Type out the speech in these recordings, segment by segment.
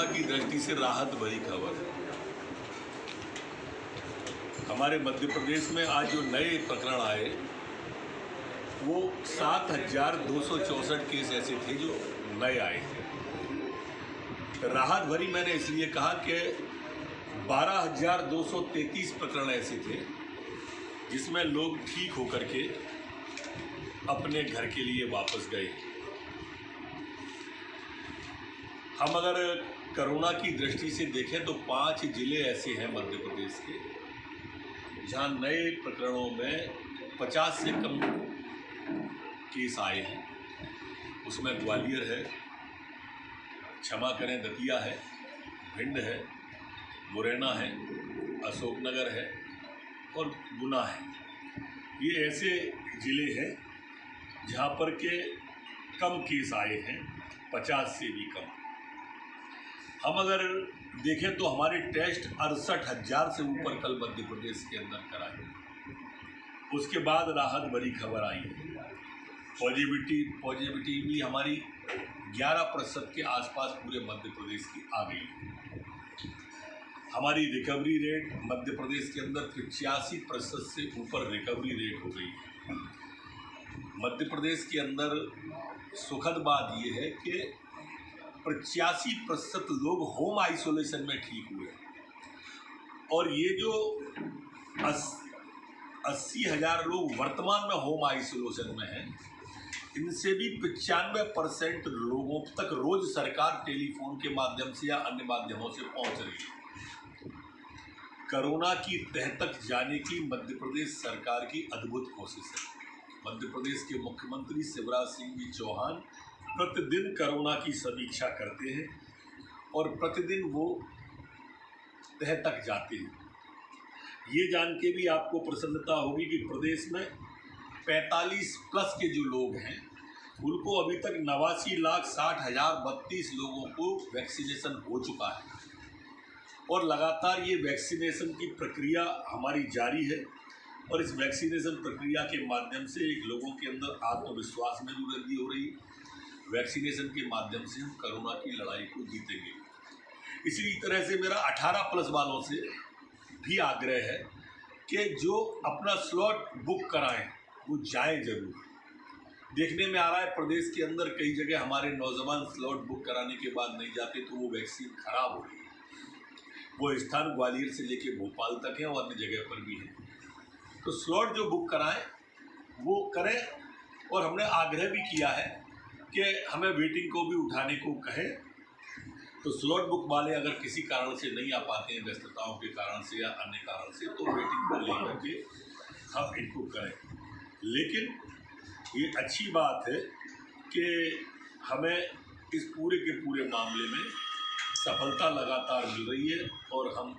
Corona की दृष्टि से राहत भरी खबर। है हमारे मध्य प्रदेश में आज जो नए प्रकरण आए, वो सात हज़ार दो सौ चौंसठ केस ऐसे थे जो नए आए थे। राहत भरी मैंने इसलिए कहा कि बारह हज़ार दो सौ तैंतीस प्रकरण ऐसे थे, जिसमें लोग ठीक होकर के अपने घर के लिए वापस गए। हम अगर कोरोना की दृष्टि से देखें तो पाँच ज़िले ऐसे हैं मध्य प्रदेश के, जहाँ नए प्रकरणों में 50 से कम केस आए हैं। उसमें ग्वालियर है, क्षमा करें, दतिया है, भिंड है, मुरैना है, अशोकनगर है और गुना है। ये ऐसे ज़िले हैं जहाँ पर के कम केस आए हैं, पचास से भी कम। हम अगर देखें तो हमारे टेस्ट अड़सठ हज़ार से ऊपर कल मध्य प्रदेश के अंदर कराए उसके बाद राहत भरी खबर आई। है पॉजिटिविटी पॉजिटिविटी भी हमारी 11 प्रतिशत के आसपास पूरे मध्य प्रदेश की आ गई। हमारी रिकवरी रेट मध्य प्रदेश के अंदर पचासी प्रतिशत से ऊपर रिकवरी रेट हो गई है। मध्य प्रदेश के अंदर सुखद बात यह है कि पचासी प्रतिशत लोग होम आइसोलेशन में ठीक हुए और ये जो अस, अस्सी हज़ार लोग वर्तमान में होम आइसोलेशन में हैं इनसे भी पचानवे परसेंट लोगों तक रोज सरकार टेलीफोन के माध्यम से या अन्य माध्यमों से पहुँच रही है। कोरोना की तह तक जाने की मध्य प्रदेश सरकार की अद्भुत कोशिश है। मध्य प्रदेश के मुख्यमंत्री शिवराज सिंह जी चौहान प्रतिदिन कोरोना की समीक्षा करते हैं और प्रतिदिन वो तह तक जाते हैं। ये जान के भी आपको प्रसन्नता होगी कि प्रदेश में 45 प्लस के जो लोग हैं, उनको अभी तक नवासी लाख साठ हज़ार बत्तीस लोगों को वैक्सीनेशन हो चुका है। और लगातार ये वैक्सीनेशन की प्रक्रिया हमारी जारी है और इस वैक्सीनेशन प्रक्रिया के माध्यम से एक लोगों के अंदर आत्मविश्वास में भी वृद्धि हो रही है। वैक्सीनेशन के माध्यम से हम कोरोना की लड़ाई को जीतेंगे। इसी तरह से मेरा 18 प्लस वालों से भी आग्रह है कि जो अपना स्लॉट बुक कराएँ, वो जाए ज़रूर। देखने में आ रहा है, प्रदेश के अंदर कई जगह हमारे नौजवान स्लॉट बुक कराने के बाद नहीं जाते तो वो वैक्सीन खराब हो रही है वो स्थान ग्वालियर से लेके भोपाल तक है और अन्य जगह पर भी है। तो स्लॉट जो बुक कराएँ, वो करें और हमने आग्रह भी किया है कि हमें वेटिंग को भी उठाने को कहें तो स्लॉट बुक वाले अगर किसी कारण से नहीं आ पाते हैं, व्यस्तताओं के कारण से या अन्य कारण से तो वेटिंग को लेकर के हम इनको करें। लेकिन ये अच्छी बात है कि हमें इस पूरे के पूरे मामले में सफलता लगातार मिल रही है और हम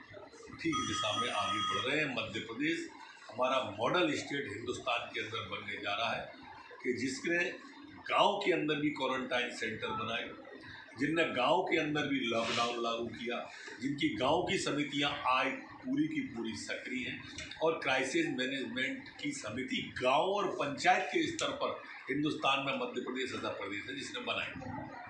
ठीक दिशा में आगे बढ़ रहे हैं। मध्य प्रदेश हमारा मॉडल स्टेट हिंदुस्तान के अंदर बनने जा रहा है कि जिसने गाँव के अंदर भी क्वारंटाइन सेंटर बनाए, जिनने गाँव के अंदर भी लॉकडाउन लागू किया, जिनकी गाँव की समितियाँ आज पूरी की पूरी सक्रिय हैं, और क्राइसिस मैनेजमेंट की समिति गाँव और पंचायत के स्तर पर हिंदुस्तान में मध्य प्रदेश ऐसा प्रदेश है जिसने बनाई।